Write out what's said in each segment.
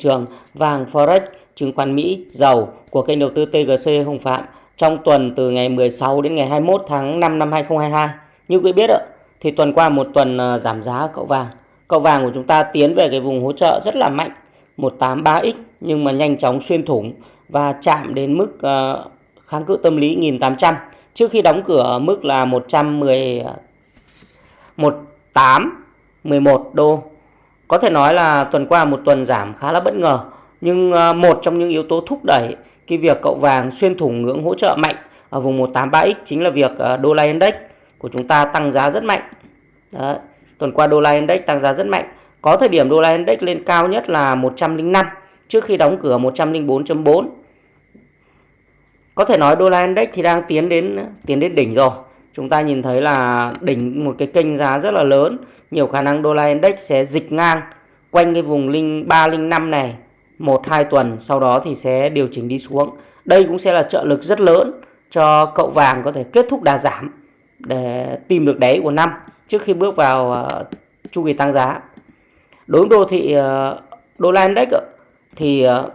trường vàng Forex, chứng khoán Mỹ, dầu của kênh đầu tư TGC Hồng Phạm trong tuần từ ngày 16 đến ngày 21 tháng 5 năm 2022. Như quý biết ạ, thì tuần qua một tuần ờ, giảm giá cậu vàng. Cậu vàng của chúng ta tiến về cái vùng hỗ trợ rất là mạnh 183x nhưng mà nhanh chóng xuyên thủng và chạm đến mức ờ, kháng cự tâm lý 1800 trước khi đóng cửa ở mức là 110 18 11 đô. Có thể nói là tuần qua một tuần giảm khá là bất ngờ nhưng ờ, một trong những yếu tố thúc đẩy cái việc cậu vàng xuyên thủng ngưỡng hỗ trợ mạnh ở vùng 183x chính là việc ờ, đô la index của chúng ta tăng giá rất mạnh. Đấy. Tuần qua đô la index tăng giá rất mạnh. Có thời điểm đô la index lên cao nhất là 105 trước khi đóng cửa 104.4. Có thể nói đô la index thì đang tiến đến tiến đến đỉnh rồi. Chúng ta nhìn thấy là đỉnh một cái kênh giá rất là lớn, nhiều khả năng đô la index sẽ dịch ngang quanh cái vùng linh 305 này 1 2 tuần, sau đó thì sẽ điều chỉnh đi xuống. Đây cũng sẽ là trợ lực rất lớn cho cậu vàng có thể kết thúc đà giảm để tìm được đáy của năm trước khi bước vào uh, chu kỳ tăng giá. Đối với đô thị uh, đô la index thì uh,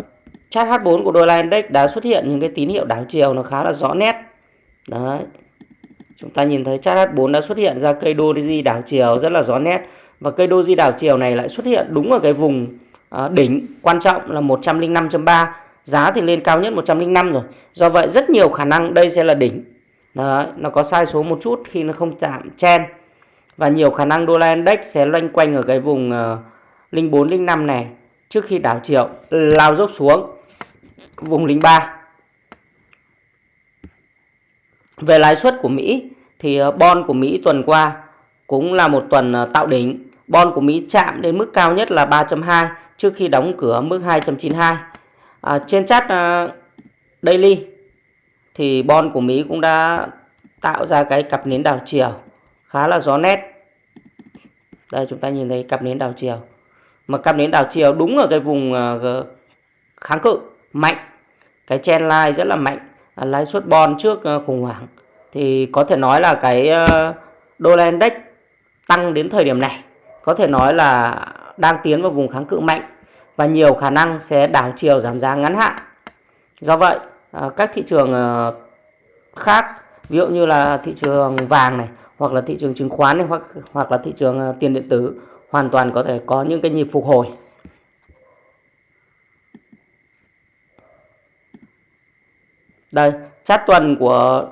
chart H4 của đô la index đã xuất hiện những cái tín hiệu đảo chiều nó khá là rõ nét. Đấy. Chúng ta nhìn thấy chart H4 đã xuất hiện ra cây doji đảo chiều rất là rõ nét và cây doji đảo chiều này lại xuất hiện đúng ở cái vùng à, đỉnh quan trọng là 105.3 giá thì lên cao nhất 105 rồi. Do vậy rất nhiều khả năng đây sẽ là đỉnh. Đấy, nó có sai số một chút khi nó không chạm chen và nhiều khả năng đô la index sẽ loanh quanh ở cái vùng uh, 04 05 này trước khi đảo chiều lao dốc xuống vùng 03. Về lãi suất của Mỹ thì ờ, bond của Mỹ tuần qua cũng là một tuần ờ, tạo đỉnh. Bond của Mỹ chạm đến mức cao nhất là 3.2 trước khi đóng cửa mức 2.92. À, trên chart uh, daily thì bond của Mỹ cũng đã tạo ra cái cặp nến đảo chiều khá là rõ nét. Đây chúng ta nhìn thấy cặp nến đảo chiều. Mà cặp nến đảo chiều đúng ở cái vùng uh, kháng cự mạnh. Cái trend line rất là mạnh. À, lãi suất bond trước ờ, khủng hoảng. Thì có thể nói là cái ờ, đô la index tăng đến thời điểm này có thể nói là đang tiến vào vùng kháng cự mạnh và nhiều khả năng sẽ đảo chiều giảm giá ngắn hạn. Do vậy, ờ, các thị trường khác, ví dụ như là thị trường vàng này, hoặc là thị trường chứng khoán này, hoặc hoặc là thị trường tiền điện tử hoàn toàn có thể có những cái nhịp phục hồi. Đây, chart tuần của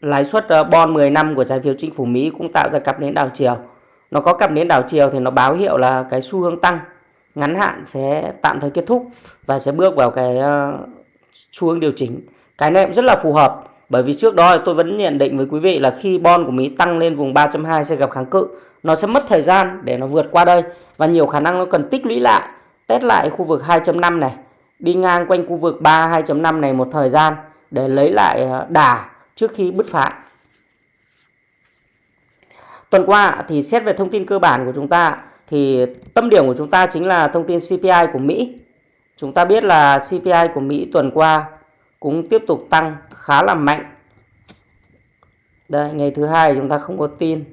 lãi suất ờ, bond 10 năm của trái phiếu chính phủ Mỹ cũng tạo ra cặp nến đảo chiều. Nó có cặp nến đảo chiều thì nó báo hiệu là cái xu hướng tăng ngắn hạn sẽ tạm thời kết thúc và sẽ bước vào cái ờ, xu hướng điều chỉnh. Cái này cũng rất là phù hợp bởi vì trước đó tôi vẫn nhận định với quý vị là khi bond của Mỹ tăng lên vùng 3.2 sẽ gặp kháng cự. Nó sẽ mất thời gian để nó vượt qua đây và nhiều khả năng nó cần tích lũy lại, test lại khu vực 2.5 này, đi ngang quanh khu vực 3 2.5 này một thời gian để lấy lại ờ, đà trước khi bứt phá. Tuần qua thì xét về thông tin cơ bản của chúng ta thì tâm điểm của chúng ta chính là thông tin CPI của Mỹ. Chúng ta biết là CPI của Mỹ tuần qua cũng tiếp tục tăng khá là mạnh. Đây, ngày thứ hai chúng ta không có tin.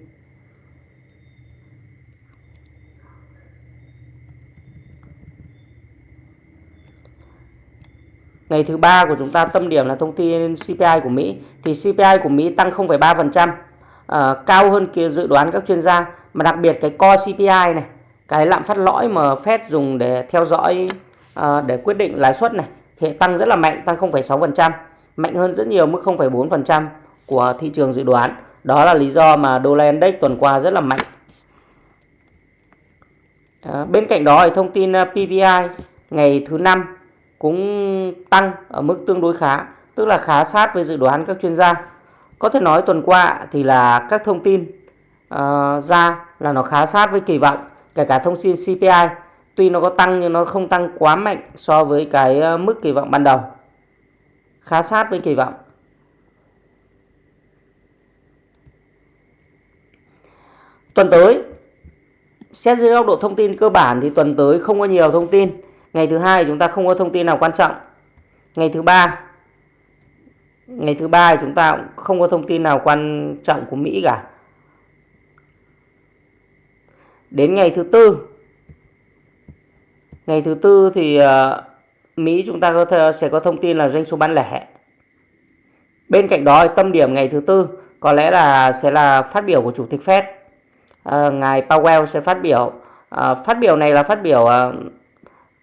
Ngày thứ ba của chúng ta tâm điểm là thông tin CPI của Mỹ. Thì CPI của Mỹ tăng 0,3%, uh, ờ, cao hơn kia dự đoán các chuyên gia. Mà đặc biệt cái core CPI này cái lạm phát lõi mà Fed dùng để theo dõi uh, để quyết định lãi suất này thì tăng rất là mạnh tăng 0,6% mạnh hơn rất nhiều mức 0,4% của thị trường dự đoán. Đó là lý do mà đô la index tuần qua rất là mạnh. À, bên cạnh đó thì thông tin PPI ngày thứ năm cũng tăng ở mức tương đối khá tức là khá sát với dự đoán các chuyên gia. Có thể nói tuần qua thì là các thông tin uh, ra là nó khá sát với kỳ vọng kể cả thông tin CPI tuy nó có tăng nhưng nó không tăng quá mạnh so với cái ờ, mức kỳ vọng ban đầu. Khá sát với kỳ vọng. Tuần tới xét dưới góc độ thông tin cơ bản thì tuần tới không có nhiều thông tin ngày thứ hai chúng ta không có thông tin nào quan trọng ngày thứ ba ngày thứ ba chúng ta cũng không có thông tin nào quan trọng của Mỹ cả Đến ngày thứ tư Ngày thứ tư thì ờ, Mỹ chúng ta có thể sẽ có thông tin là doanh số bán lẻ. Bên cạnh đó tâm điểm ngày thứ tư có lẽ là sẽ là phát biểu của chủ tịch Fed. À, ngài Powell sẽ phát biểu. À, phát biểu này là phát biểu à,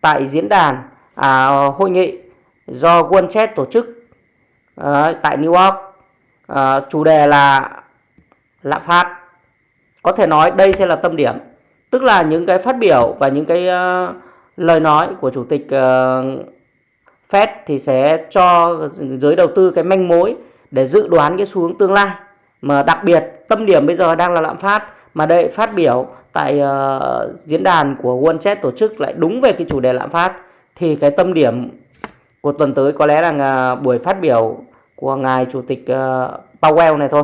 tại diễn đàn à, hội nghị do World tổ chức à, tại New York. À, chủ đề là lạm phát. Có thể nói đây sẽ là tâm điểm, tức là những cái phát biểu và những cái uh, lời nói của chủ tịch uh, Fed thì sẽ cho giới đầu tư cái manh mối để dự đoán cái xu hướng tương lai. Mà đặc biệt tâm điểm bây giờ đang là lạm phát mà đây phát biểu tại uh, diễn đàn của World tổ chức lại đúng về cái chủ đề lạm phát thì cái tâm điểm của tuần tới có lẽ là buổi phát biểu của ngài chủ tịch uh, Powell này thôi.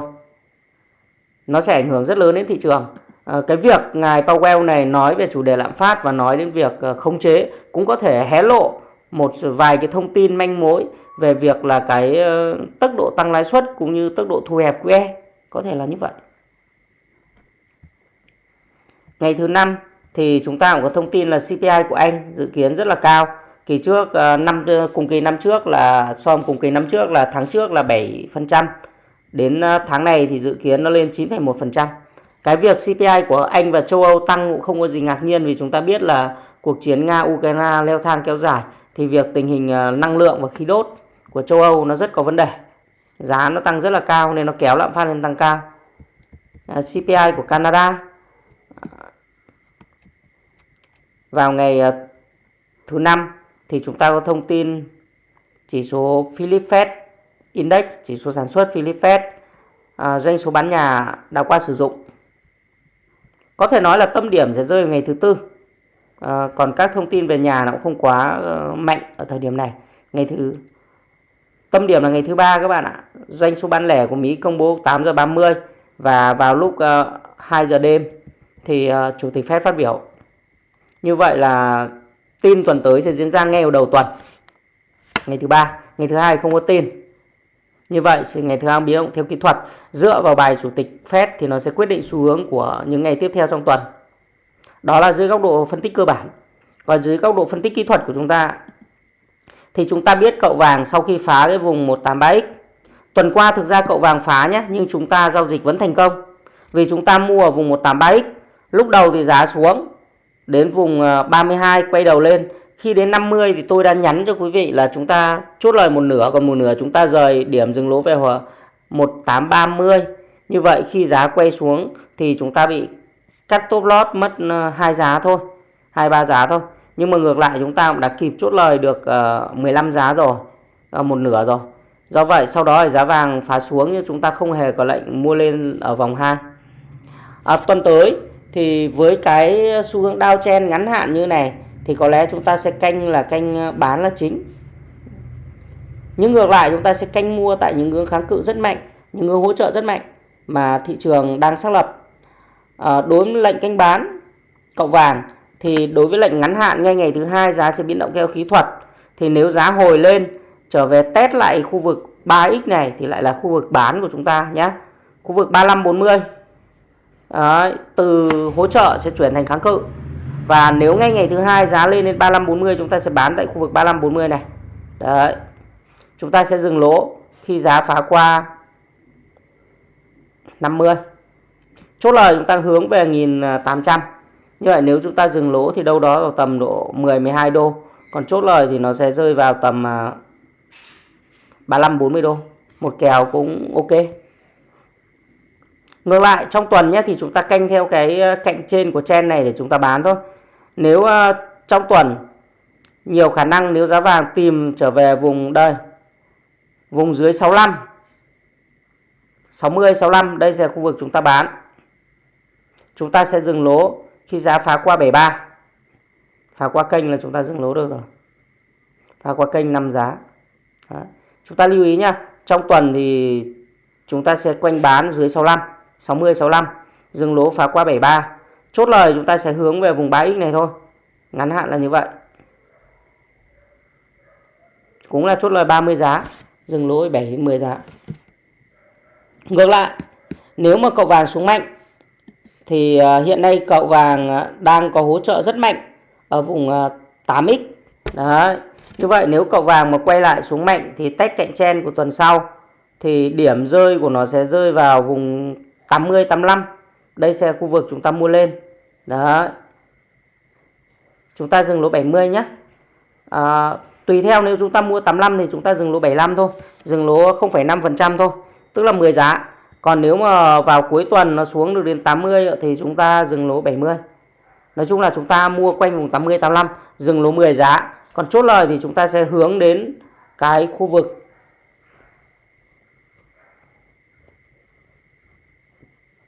Nó sẽ ảnh hưởng rất lớn đến thị trường. uh, cái việc ngài Powell này nói về chủ đề lạm phát và nói đến việc uh, khống chế cũng có thể hé lộ một vài cái thông tin manh mối về việc là cái uh, tốc độ tăng lãi suất cũng như tốc độ thu hẹp QE có thể là như vậy. Ngày thứ năm thì chúng ta cũng có thông tin là CPI của Anh dự kiến rất là cao. Kỳ trước ờ, năm ờ, cùng kỳ năm trước là so với cùng kỳ năm trước là tháng trước là 7%. Đến ờ, tháng này thì dự kiến nó lên 9,1%. Cái việc CPI của Anh và châu Âu tăng cũng không có gì ngạc nhiên vì chúng ta biết là cuộc chiến Nga-Ukraine leo thang kéo dài thì việc tình hình năng lượng và khí đốt của châu Âu nó rất có vấn đề. Giá nó tăng rất là cao nên nó kéo lạm phát lên tăng cao. CPI của Canada vào ngày ờ, thứ năm thì chúng ta có thông tin chỉ số Philip Fed Index, chỉ số sản xuất Philip Fed, à, doanh số bán nhà đã qua sử dụng. Có thể nói là tâm điểm sẽ rơi vào ngày thứ tư. À, còn các thông tin về nhà nó cũng không quá uh, mạnh ở thời điểm này. Ngày thứ tâm điểm là ngày thứ ba các bạn ạ. Doanh số bán lẻ của Mỹ công bố 8 giờ 30 và vào lúc uh, 2 giờ đêm thì uh, chủ tịch Fed phát biểu. Như vậy là tin tuần tới sẽ diễn ra ngay vào đầu tuần. Ngày thứ ba, ngày thứ hai không có tin. Như vậy thì ngày thứ hai biến động theo kỹ thuật dựa vào bài chủ tịch Fed thì nó sẽ quyết định xu hướng của những ngày tiếp theo trong tuần. Đó là dưới góc độ phân tích cơ bản. Còn dưới góc độ phân tích kỹ thuật của chúng ta thì chúng ta biết cậu vàng sau khi phá cái vùng 183X tuần qua thực ra cậu vàng phá nhé nhưng chúng ta giao dịch vẫn thành công vì chúng ta mua ở vùng 183X lúc đầu thì giá xuống đến vùng ờ, 32 quay đầu lên. Khi đến 50 thì tôi đã nhắn cho quý vị là chúng ta chốt lời một nửa còn một nửa chúng ta rời điểm dừng lỗ về hòa 1830 như vậy khi giá quay xuống thì chúng ta bị cắt top lót mất ờ, hai giá thôi hai ba giá thôi. Nhưng mà ngược lại chúng ta cũng đã kịp chốt lời được ờ, 15 giá rồi một nửa rồi. Do vậy sau đó thì giá vàng phá xuống nhưng chúng ta không hề có lệnh mua lên ở vòng 2 à, tuần tới thì với cái xu hướng downtrend ngắn hạn như này thì có lẽ chúng ta sẽ canh là canh ờ, bán là chính. Nhưng ngược lại chúng ta sẽ canh mua tại những ngưỡng kháng cự rất mạnh những ngưỡng hỗ trợ rất mạnh mà thị trường đang xác lập. À, đối với lệnh canh bán cộng vàng thì đối với lệnh ngắn hạn ngay ngày thứ hai giá sẽ biến động theo khí thuật. Thì nếu giá hồi lên trở về test lại khu vực 3x này thì lại là khu vực bán của chúng ta nhé khu vực 3540 Đấy, từ hỗ trợ sẽ chuyển thành kháng cự. Và nếu ngay ngày thứ hai giá lên đến 3540 chúng ta sẽ bán tại khu vực 3540 này. Đấy chúng ta sẽ dừng lỗ khi giá phá qua 50 chốt lời chúng ta hướng về 1800 như vậy nếu chúng ta dừng lỗ thì đâu đó vào tầm độ 10 12 đô. Còn chốt lời thì nó sẽ rơi vào tầm à, 35 40 đô. Một kèo cũng ok. Ngược lại trong tuần nhé thì chúng ta canh theo cái ờ, cạnh trên của chen này để chúng ta bán thôi. Nếu uh, trong tuần nhiều khả năng nếu giá vàng tìm trở về vùng đây vùng dưới 65 60 65 đây là khu vực chúng ta bán. Chúng ta sẽ dừng lỗ khi giá phá qua 73. Phá qua kênh là chúng ta dừng lỗ được rồi. Phá qua kênh 5 giá. Đó. Chúng ta lưu ý nhá, trong tuần thì chúng ta sẽ quanh bán dưới 65. 60 65 dừng lỗ phá qua 73 chốt lời, chúng ta sẽ hướng về vùng 3x này thôi. Ngắn hạn là như vậy. Cũng là chốt lời 30 giá. Dừng lỗ 7 đến 10 giá. Ngược lại, nếu mà cậu vàng xuống mạnh, thì à, hiện nay cậu vàng à, đang có hỗ trợ rất mạnh ở vùng à, 8x. Đấy. Như vậy nếu cậu vàng mà quay lại xuống mạnh thì test cạnh trên của tuần sau, thì điểm rơi của nó sẽ rơi vào vùng 80 85. Đây sẽ khu vực chúng ta mua lên. đó Chúng ta dừng lỗ 70 nhé. À, tùy theo nếu chúng ta mua 85 thì chúng ta dừng lỗ 75 thôi. Dừng lỗ 0,5% thôi. Tức là 10 giá. Còn nếu mà vào cuối tuần nó xuống được đến 80 thì chúng ta dừng lỗ 70. Nói chung là chúng ta mua quanh vùng 80 85, dừng lỗ 10 giá. Còn chốt lời thì chúng ta sẽ hướng đến cái khu vực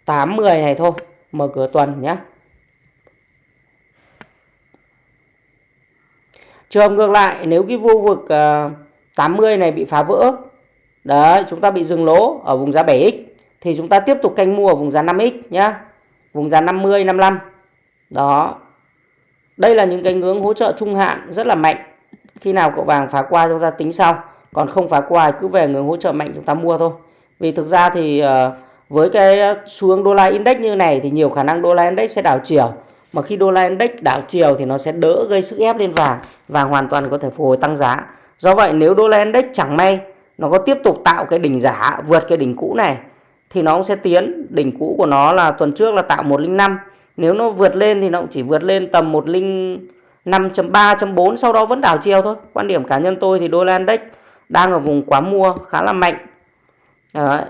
tám mười này thôi. Mở cửa tuần nhé trường ngược lại nếu cái khu vực ờ, uh, 80 này bị phá vỡ đấy chúng ta bị dừng lỗ ở vùng giá 7x thì chúng ta tiếp tục canh mua ở vùng giá 5x nhá. Vùng giá 50 55 đó. Đây là những cái ngưỡng hỗ trợ trung hạn rất là mạnh. Khi nào cậu vàng phá qua chúng ta tính sau còn không phá qua cứ về ngưỡng hỗ trợ mạnh chúng ta mua thôi. Vì thực ra thì uh, với cái ờ, xu hướng đô la index như này thì nhiều khả năng đô la index sẽ đảo chiều. Mà khi đô la index đảo chiều thì nó sẽ đỡ gây sức ép lên vàng và hoàn toàn có thể phục hồi tăng giá. Do vậy, nếu đô la index chẳng may nó có tiếp tục tạo cái đỉnh giả, vượt cái đỉnh cũ này, thì nó cũng sẽ tiến. Đỉnh cũ của nó là tuần trước là tạo 105 nếu nó vượt lên thì nó cũng chỉ vượt lên tầm 105.3.4 sau đó vẫn đảo chiều thôi. Quan điểm cá nhân tôi thì đô la index đang ở vùng quá mua, khá là mạnh. Đấy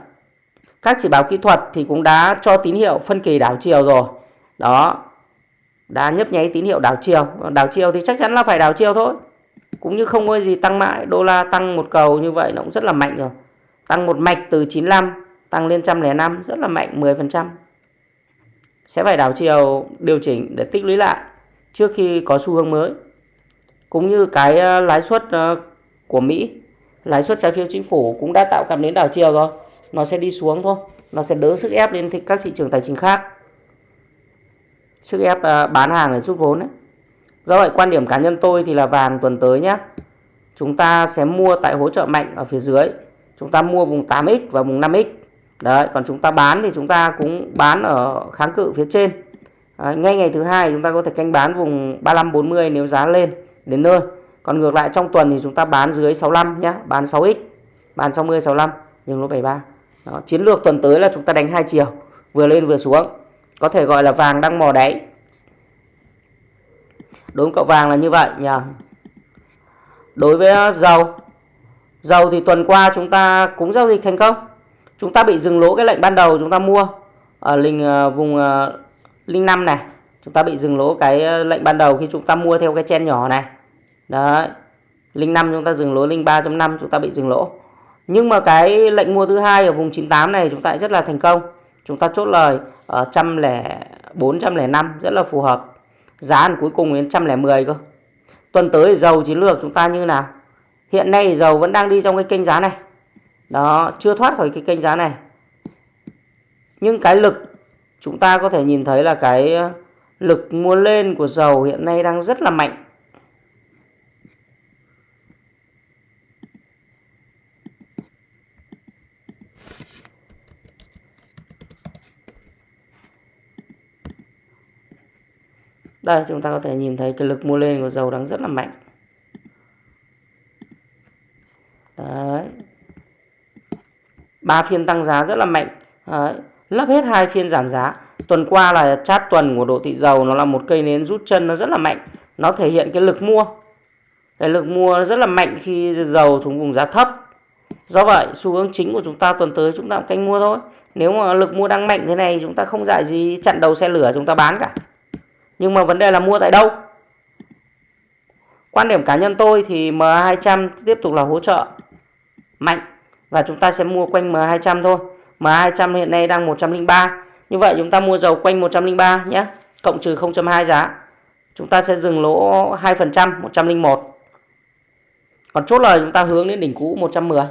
các chỉ báo kỹ thuật thì cũng đã cho tín hiệu phân kỳ đảo chiều rồi. Đó, đã nhấp nháy tín hiệu đảo chiều. Đảo chiều thì chắc chắn là phải đảo chiều thôi. Cũng như không có gì tăng mãi, đô la tăng một cầu như vậy nó cũng rất là mạnh rồi. Tăng một mạch từ 95 tăng lên 105 rất là mạnh 10% sẽ phải đảo chiều điều chỉnh để tích lũy lại trước khi có xu hướng mới. Cũng như cái ờ, lãi suất ờ, của Mỹ, lãi suất trái phiếu chính phủ cũng đã tạo cảm đến đảo chiều rồi nó sẽ đi xuống thôi. Nó sẽ đỡ sức ép lên các thị trường tài chính khác. Sức ép à, bán hàng để rút vốn đấy do vậy quan điểm cá nhân tôi thì là vàng tuần tới nhé chúng ta sẽ mua tại hỗ trợ mạnh ở phía dưới. Chúng ta mua vùng 8x và vùng 5x đấy còn chúng ta bán thì chúng ta cũng bán ở kháng cự phía trên. Đấy, ngay ngày thứ hai chúng ta có thể canh bán vùng 35 40 nếu giá lên đến nơi. Còn ngược lại trong tuần thì chúng ta bán dưới 65 nhé bán 6x bán 60 65 nhưng nó 73 đó, chiến lược tuần tới là chúng ta đánh hai chiều vừa lên vừa xuống. Có thể gọi là vàng đang mò đáy. Đúng cậu vàng là như vậy nhỉ đối với ờ, dầu dầu thì tuần qua chúng ta cũng giao dịch thành công. Chúng ta bị dừng lỗ cái lệnh ban đầu chúng ta mua ở linh ờ, vùng ờ, linh năm này. Chúng ta bị dừng lỗ cái lệnh ban đầu khi chúng ta mua theo cái chen nhỏ này. Đấy linh năm chúng ta dừng lỗ linh 3.5 chúng ta bị dừng lỗ nhưng mà cái lệnh mua thứ hai ở vùng 98 này chúng ta rất là thành công. Chúng ta chốt lời ở trăm lẻ bốn trăm lẻ năm, rất là phù hợp. Giá cuối cùng đến trăm lẻ mười cơ. Tuần tới dầu chiến lược chúng ta như nào? Hiện nay dầu vẫn đang đi trong cái kênh giá này. Đó, chưa thoát khỏi cái kênh giá này. Nhưng cái lực, chúng ta có thể nhìn thấy là cái lực mua lên của dầu hiện nay đang rất là mạnh. Đây, chúng ta có thể nhìn thấy cái lực mua lên của dầu đang rất là mạnh. Đấy. Ba phiên tăng giá rất là mạnh. Đấy. lấp hết hai phiên giảm giá. Tuần qua là chát tuần của độ thị dầu, nó là một cây nến rút chân, nó rất là mạnh. Nó thể hiện cái lực mua. Cái lực mua rất là mạnh khi dầu xuống vùng giá thấp. Do vậy, xu hướng chính của chúng ta tuần tới chúng ta canh mua thôi. Nếu mà lực mua đang mạnh thế này, chúng ta không dạy gì chặn đầu xe lửa chúng ta bán cả nhưng mà vấn đề là mua tại đâu? Quan điểm cá nhân tôi thì M200 tiếp tục là hỗ trợ mạnh và chúng ta sẽ mua quanh M200 thôi. M200 hiện nay đang 103 như vậy chúng ta mua dầu quanh 103 nhé, cộng trừ 0.2 giá. Chúng ta sẽ dừng lỗ 2% 101 còn chốt lời chúng ta hướng đến đỉnh cũ 110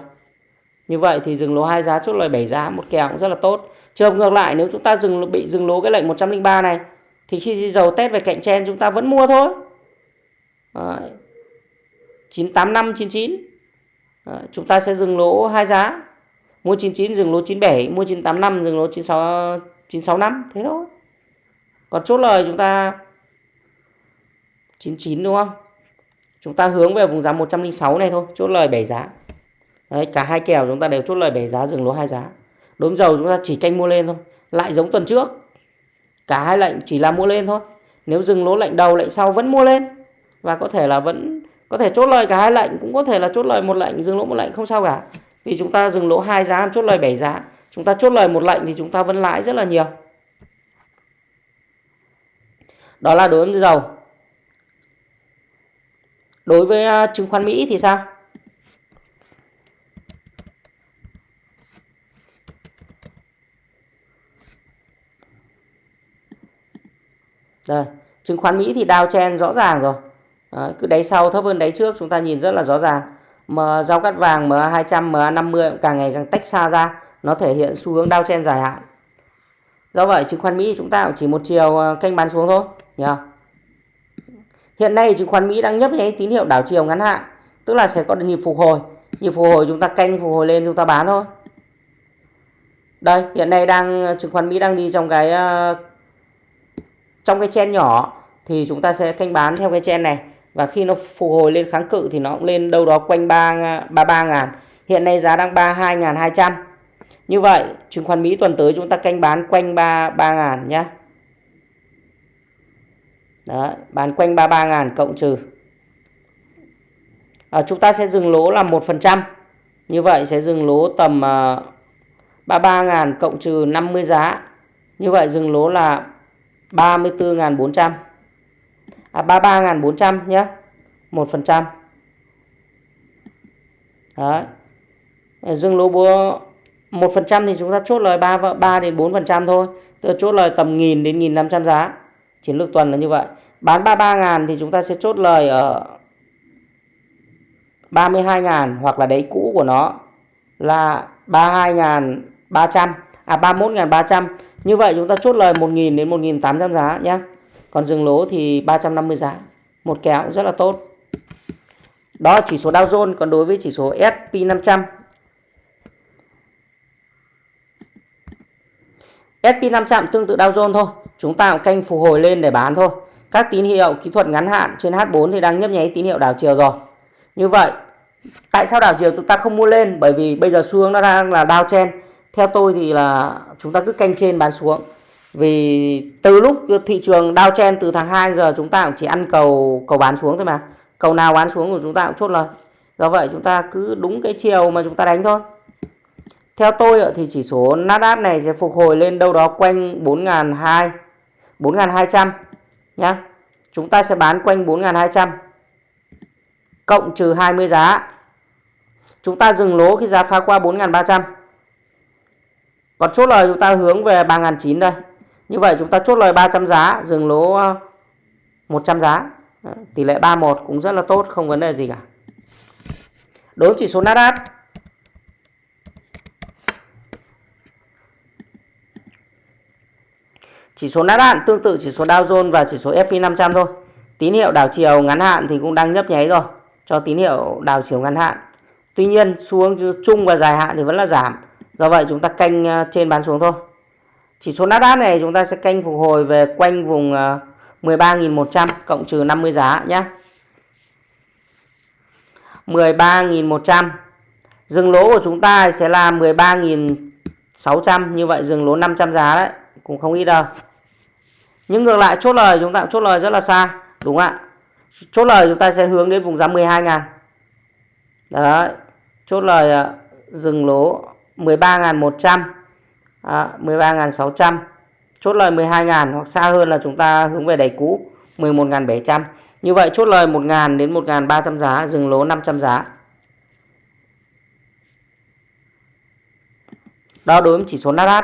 như vậy thì dừng lỗ hai giá, chốt lời 7 giá, một kèo cũng rất là tốt. Trường ngược lại, nếu chúng ta dừng bị dừng lỗ cái lệnh 103 này thì khi dầu test về cạnh tranh chúng ta vẫn mua thôi. Đấy. 985 99 Đấy. chúng ta sẽ dừng lỗ hai giá. Mua 99 dừng lỗ 97 mua 985 dừng lỗ 96 965 thế thôi. Còn chốt lời chúng ta 99 đúng không? Chúng ta hướng về vùng giá 106 này thôi, chốt lời 7 giá. Đấy, cả hai kèo chúng ta đều chốt lời 7 giá, dừng lỗ hai giá. Đốm dầu chúng ta chỉ canh mua lên thôi, lại giống tuần trước cả hai lệnh chỉ là mua lên thôi. Nếu dừng lỗ lệnh đầu, lệnh sau vẫn mua lên. Và có thể là vẫn, có thể chốt lời cả hai lệnh, cũng có thể là chốt lời một lệnh, dừng lỗ một lệnh không sao cả. Vì chúng ta dừng lỗ hai giá, chốt lời 7 giá. Chúng ta chốt lời một lệnh thì chúng ta vẫn lãi rất là nhiều. Đó là đối với dầu. Đối với à, chứng khoán Mỹ thì sao? Đây, chứng khoán Mỹ thì đao chen rõ ràng rồi. Đấy, cứ đáy sau thấp hơn đáy trước chúng ta nhìn rất là rõ ràng. Mà giao cắt vàng MA200, MA50 càng ngày càng tách xa ra, nó thể hiện xu hướng đao chen dài hạn. Do vậy chứng khoán Mỹ chúng ta cũng chỉ một chiều ờ, canh bán xuống thôi, nhá. Hiện nay chứng khoán Mỹ đang nhấp nháy tín hiệu đảo chiều ngắn hạn, tức là sẽ có nhịp phục hồi. Nhịp phục hồi chúng ta canh phục hồi lên chúng ta bán thôi. Đây, hiện nay đang ờ, chứng khoán Mỹ đang đi trong cái ờ, trong cái chen nhỏ thì chúng ta sẽ canh bán theo cái chen này. Và khi nó phục hồi lên kháng cự thì nó cũng lên đâu đó quanh 3 33 ngàn. Hiện nay giá đang 32.200 như vậy chứng khoán Mỹ tuần tới chúng ta canh bán quanh 33 ngàn nhé Đó, bán quanh 33 ngàn cộng trừ. À, chúng ta sẽ dừng lỗ là 1% như vậy sẽ dừng lỗ tầm ờ, uh, 33 ngàn cộng trừ 50 giá. Như vậy dừng lỗ là 34.400 à 33.400 nhé 1% đấy. Dương lỗ búa 1% thì chúng ta chốt lời 3, 3 đến 4% thôi. Tức là chốt lời tầm 1.000 đến 1.500 giá. Chiến lược tuần là như vậy. Bán 33.000 thì chúng ta sẽ chốt lời ở 32.000 hoặc là đáy cũ của nó là 32.300 à 31.300 như vậy chúng ta chốt lời 1.000 đến 1.800 giá nhé. Còn dừng lỗ thì 350 giá. Một kéo rất là tốt. Đó là chỉ số Dow Jones. Còn đối với chỉ số S&P 500. S&P 500 tương tự Dow Jones thôi. Chúng ta cũng canh phục hồi lên để bán thôi. Các tín hiệu kỹ thuật ngắn hạn trên H4 thì đang nhấp nháy tín hiệu đảo chiều rồi. Như vậy, tại sao đảo chiều chúng ta không mua lên? Bởi vì bây giờ xu hướng nó đang là downtrend theo tôi thì là chúng ta cứ canh trên bán xuống. Vì từ lúc thị trường đao chen từ tháng 2 giờ chúng ta cũng chỉ ăn cầu cầu bán xuống thôi mà. Cầu nào bán xuống của chúng ta cũng chốt lời. Do vậy chúng ta cứ đúng cái chiều mà chúng ta đánh thôi. Theo tôi thì chỉ số Nasdaq này sẽ phục hồi lên đâu đó quanh 4.200 4.200 nhá. Chúng ta sẽ bán quanh 4.200 cộng trừ 20 giá. Chúng ta dừng lỗ khi giá phá qua 4.300 còn chốt lời chúng ta hướng về 3.900 đây. Như vậy chúng ta chốt lời 300 giá, dừng lỗ ờ, 100 giá. Tỷ lệ 31 cũng rất là tốt, không vấn đề gì cả. Đối với chỉ số Nasdaq Chỉ số Nasdaq tương tự chỉ số Dow Jones và chỉ số S&P 500 thôi. Tín hiệu đảo chiều ngắn hạn thì cũng đang nhấp nháy rồi, cho tín hiệu đảo chiều ngắn hạn. Tuy nhiên xu hướng chung và dài hạn thì vẫn là giảm. Do vậy chúng ta canh à, trên bán xuống thôi. Chỉ số Nasdaq này chúng ta sẽ canh phục hồi về quanh vùng à, 13.100 cộng trừ 50 giá nhé. 13.100. Dừng lỗ của chúng ta sẽ là 13.600. Như vậy dừng lỗ 500 giá đấy. Cũng không ít đâu. Nhưng ngược lại, chốt lời chúng ta, chốt lời rất là xa. Đúng ạ. Chốt lời chúng ta sẽ hướng đến vùng giá 12.000. Đấy. Chốt lời à, dừng lỗ 13.100 à, 13.600 chốt lời 12.000 hoặc xa hơn là chúng ta hướng về đáy cũ 11.700 như vậy chốt lời 1.000 đến 1.300 giá dừng lỗ 500 giá. Đó đối với chỉ số Nasdaq.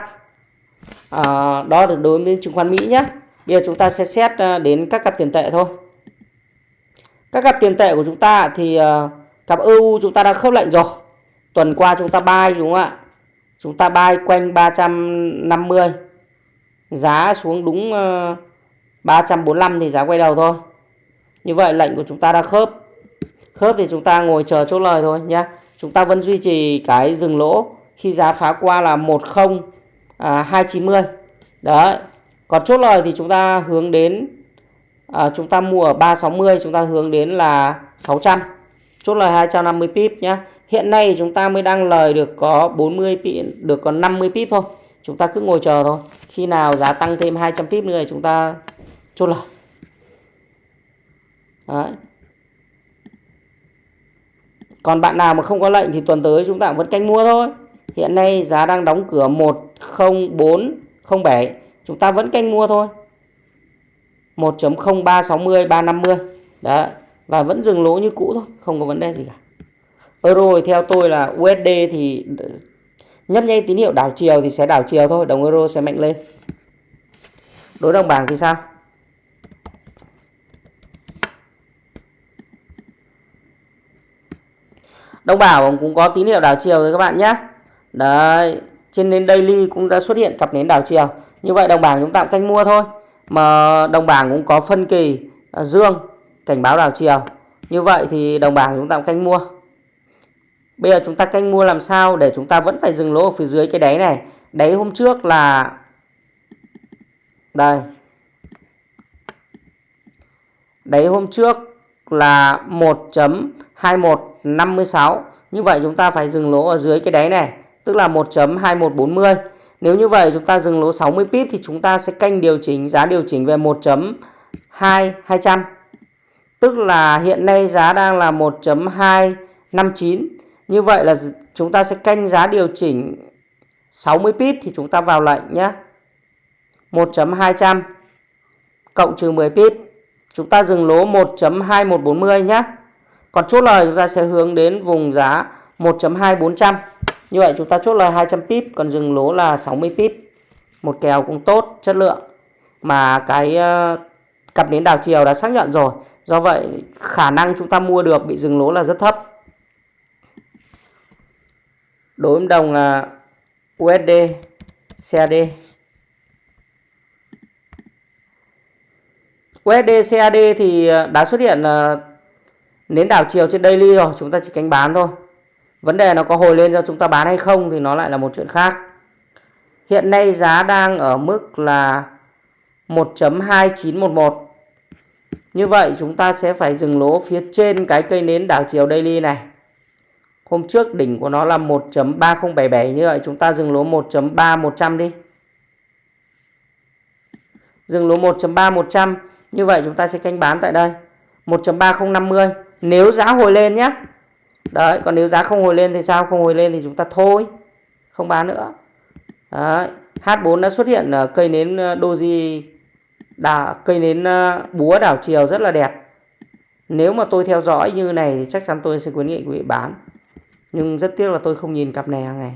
À, đó là đối với chứng khoán Mỹ nhé. Bây giờ chúng ta sẽ xét à, đến các cặp tiền tệ thôi. Các cặp tiền tệ của chúng ta thì à, cặp EU chúng ta đã khớp lệnh rồi. Tuần qua chúng ta buy đúng không ạ? Chúng ta bay quanh 350 giá xuống đúng ờ, 345 thì giá quay đầu thôi. Như vậy lệnh của chúng ta đã khớp. Khớp thì chúng ta ngồi chờ chốt lời thôi nhé chúng ta vẫn duy trì cái dừng lỗ khi giá phá qua là 10 à, 290 đấy. Còn chốt lời thì chúng ta hướng đến à, chúng ta mua ở 360 chúng ta hướng đến là 600 chốt lời 250 pip nhé hiện nay chúng ta mới đang lời được có 40 pip được còn 50 pip thôi. Chúng ta cứ ngồi chờ thôi. Khi nào giá tăng thêm 200 pip nữa thì chúng ta chốt lời. Đấy. còn bạn nào mà không có lệnh thì tuần tới chúng ta vẫn canh mua thôi. Hiện nay giá đang đóng cửa 10407 chúng ta vẫn canh mua thôi. 1.0360 350 đấy. Và vẫn dừng lỗ như cũ thôi. Không có vấn đề gì cả. Ờ, euro theo tôi là USD thì nhấp nháy tín hiệu đảo chiều thì sẽ đảo chiều thôi, đồng euro sẽ mạnh lên. Đối đồng bảng thì sao? Đồng bảo cũng có tín hiệu đảo chiều rồi các bạn nhé. Đấy, trên nến daily cũng đã xuất hiện cặp nến đảo chiều. Như vậy đồng bảng chúng ta canh mua thôi. Mà đồng bảng cũng có phân kỳ à, dương, cảnh báo đảo chiều. Như vậy thì đồng bảng chúng ta canh mua bây giờ chúng ta canh mua làm sao để chúng ta vẫn phải dừng lỗ ở phía dưới cái đáy này? Đáy hôm trước là đây. Đáy hôm trước là 1.2156 như vậy chúng ta phải dừng lỗ ở dưới cái đáy này, tức là 1.2140 nếu như vậy chúng ta dừng lỗ 60 pip thì chúng ta sẽ canh điều chỉnh, giá điều chỉnh về 1.2200 tức là hiện nay giá đang là 1.259 như vậy là chúng ta sẽ canh giá điều chỉnh 60 pip thì chúng ta vào lệnh nhé. 1.200 cộng trừ 10 pip. Chúng ta dừng lỗ 1.2140 nhé. Còn chốt lời chúng ta sẽ hướng đến vùng giá 1.2400 như vậy chúng ta chốt lời 200 pip, còn dừng lỗ là 60 pip. Một kèo cũng tốt, chất lượng. Mà cái ờ, cặp nến đảo chiều đã xác nhận rồi. Do vậy khả năng chúng ta mua được bị dừng lỗ là rất thấp đối với đồng là USD CAD USD CAD thì à, đã xuất hiện à, nến đảo chiều trên daily rồi, chúng ta chỉ canh bán thôi. Vấn đề nó có hồi lên cho chúng ta bán hay không thì nó lại là một chuyện khác. Hiện nay giá đang ở mức là 1.2911 như vậy chúng ta sẽ phải dừng lỗ phía trên cái cây nến đảo chiều daily này hôm trước đỉnh của nó là 1.3077 như vậy chúng ta dừng lỗ 1.3100 đi. Dừng lỗ 1.3100 như vậy chúng ta sẽ canh bán tại đây. 1.3050 nếu giá hồi lên nhé đấy, còn nếu giá không hồi lên thì sao? Không hồi lên thì chúng ta thôi, không bán nữa. Đấy. H4 đã xuất hiện ở cây nến ờ, doji đảo, cây nến ờ, búa đảo chiều rất là đẹp. Nếu mà tôi theo dõi như này thì chắc chắn tôi sẽ khuyến nghị quý vị bán nhưng rất tiếc là tôi không nhìn cặp này hàng ngày.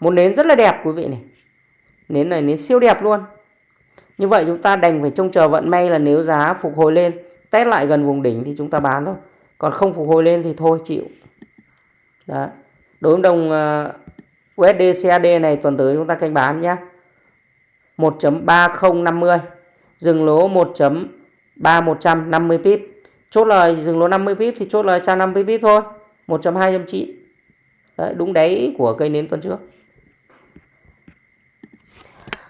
Một nến rất là đẹp, quý vị này. Nến này, nến siêu đẹp luôn. Như vậy chúng ta đành phải trông chờ vận may là nếu giá phục hồi lên, test lại gần vùng đỉnh thì chúng ta bán thôi. Còn không phục hồi lên thì thôi, chịu. Đó đối với đồng ờ, USD CAD này, tuần tới chúng ta canh bán nhé 1.3050 dừng lỗ 1.3150 pip. Chốt lời, dừng lỗ 50 pip thì chốt lời tra 50 pip thôi. 1.209 Đấy, đúng đáy của cây nến tuần trước.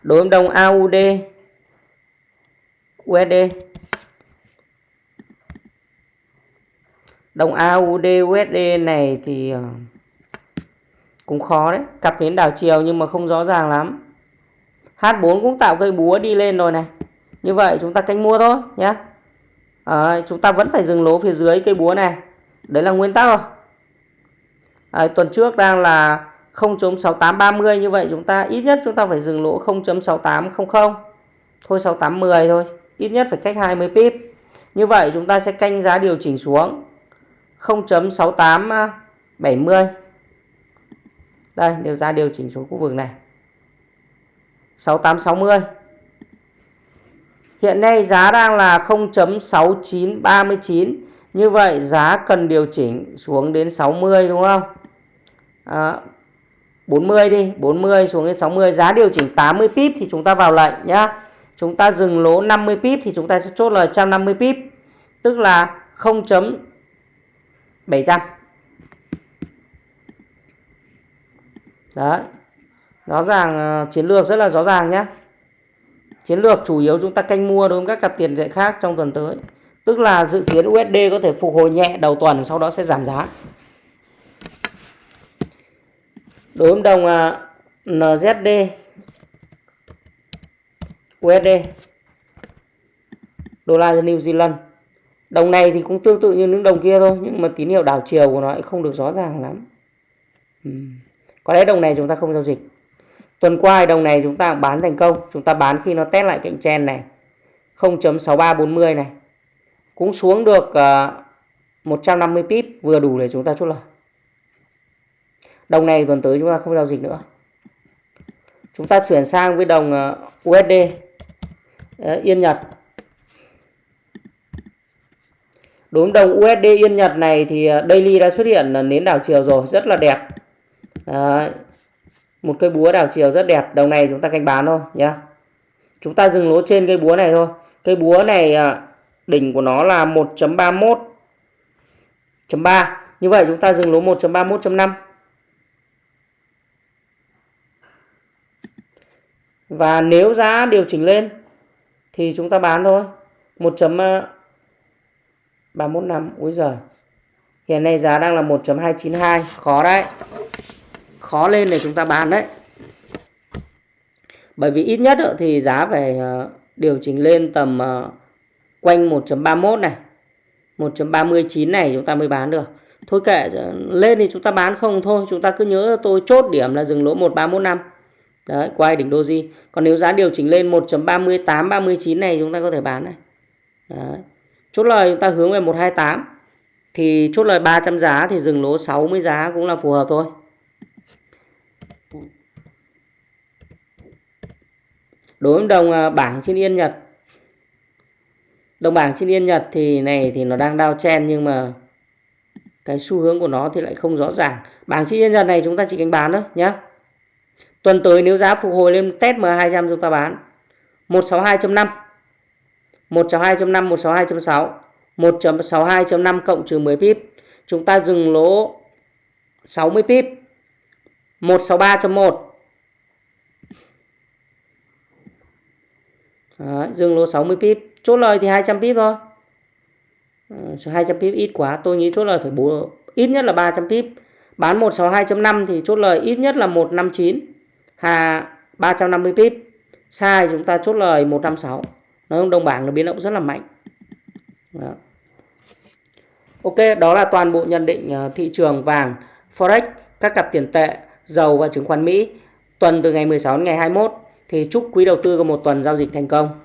Đối với đồng AUD USD đồng AUD USD này thì ờ, cũng khó đấy. Cặp nến đảo chiều nhưng mà không rõ ràng lắm. H4 cũng tạo cây búa đi lên rồi này. Như vậy chúng ta canh mua thôi nhé à, chúng ta vẫn phải dừng lỗ phía dưới cây búa này. Đấy là nguyên tắc rồi à, tuần trước đang là 0.6830 như vậy chúng ta ít nhất chúng ta phải dừng lỗ 0.6800 thôi 6810 thôi ít nhất phải cách 20 pip. Như vậy chúng ta sẽ canh giá điều chỉnh xuống 0.6870 đây điều giá điều chỉnh xuống khu vực này. 6860 Hiện nay giá đang là 0.6939 như vậy giá cần điều chỉnh xuống đến 60 đúng không? À, 40 đi 40 xuống đến 60 Giá điều chỉnh 80 pip thì chúng ta vào lệnh nhá. Chúng ta dừng lỗ 50 pip thì chúng ta sẽ chốt lời 150 pip. Tức là 0.700 Đấy. Rõ ràng ờ, chiến lược rất là rõ ràng nhé chiến lược chủ yếu chúng ta canh mua đối với các cặp tiền tệ khác trong tuần tới tức là dự kiến USD có thể phục hồi nhẹ đầu tuần, sau đó sẽ giảm giá. Đối với đồng à, NZD USD đô la New Zealand. Đồng này thì cũng tương tự như những đồng kia thôi, nhưng mà tín hiệu đảo chiều của nó lại không được rõ ràng lắm. Ừ. Có lẽ đồng này chúng ta không giao dịch. Tuần qua đồng này chúng ta bán thành công. Chúng ta bán khi nó test lại cạnh trend này. 0.6340 này cũng xuống được à, uh, 150 pip vừa đủ để chúng ta chốt lời. Đồng này tuần tới chúng ta không giao dịch nữa. Chúng ta chuyển sang với đồng à, uh, USD uh, à, Yên Nhật. Đối với đồng USD Yên Nhật này thì uh, daily đã xuất hiện là nến đảo chiều rồi rất là đẹp. Đấy. một cây búa đảo chiều rất đẹp. Đồng này chúng ta canh bán thôi nhé chúng ta dừng lỗ trên cây búa này thôi. Cây búa này uh, đỉnh của nó là 1.31.3 như vậy chúng ta dừng lỗ 1.31.5 Và nếu giá điều chỉnh lên thì chúng ta bán thôi. 1.315. Úi giời. Hiện nay giá đang là 1.292. Khó đấy. Khó lên để chúng ta bán đấy. Bởi vì ít nhất thì giá phải ờ, điều chỉnh lên tầm ờ, quanh 1.31 này. 1.39 này chúng ta mới bán được. Thôi kệ, lên thì chúng ta bán không thôi. Chúng ta cứ nhớ tôi chốt điểm là dừng lỗ 1315. Đấy, quay đỉnh doji. Còn nếu giá điều chỉnh lên 1.38 39 này chúng ta có thể bán này. Đấy. Chốt lời chúng ta hướng về 128 thì chốt lời 300 giá thì dừng lỗ 60 giá cũng là phù hợp thôi. Đối với đồng à, bảng trên Yên Nhật Đồng bảng trên Yên Nhật thì này thì nó đang đao chen nhưng mà cái xu hướng của nó thì lại không rõ ràng. Bảng trên Yên Nhật này chúng ta chỉ canh bán thôi nhé. Tuần tới nếu giá phục hồi lên test M200 chúng ta bán 162.5 162.5 162.6 1.62.5 cộng trừ 10 pip chúng ta dừng lỗ 60 pip 163.1 Đấy, dừng lỗ 60 pip chốt lời thì 200 pip thôi ừ, à, 200 pip ít quá tôi nghĩ chốt lời phải 4, ít nhất là 300 pip bán 162.5 thì chốt lời ít nhất là 159 Hà 350 pip. Sai chúng ta chốt lời 156. nó chung đồng bảng nó biến động rất là mạnh. Đó. Ok, đó là toàn bộ nhận định ờ, thị trường vàng, forex, các cặp tiền tệ, dầu và chứng khoán Mỹ tuần từ ngày 16 đến ngày 21 thì chúc quý đầu tư có một tuần giao dịch thành công.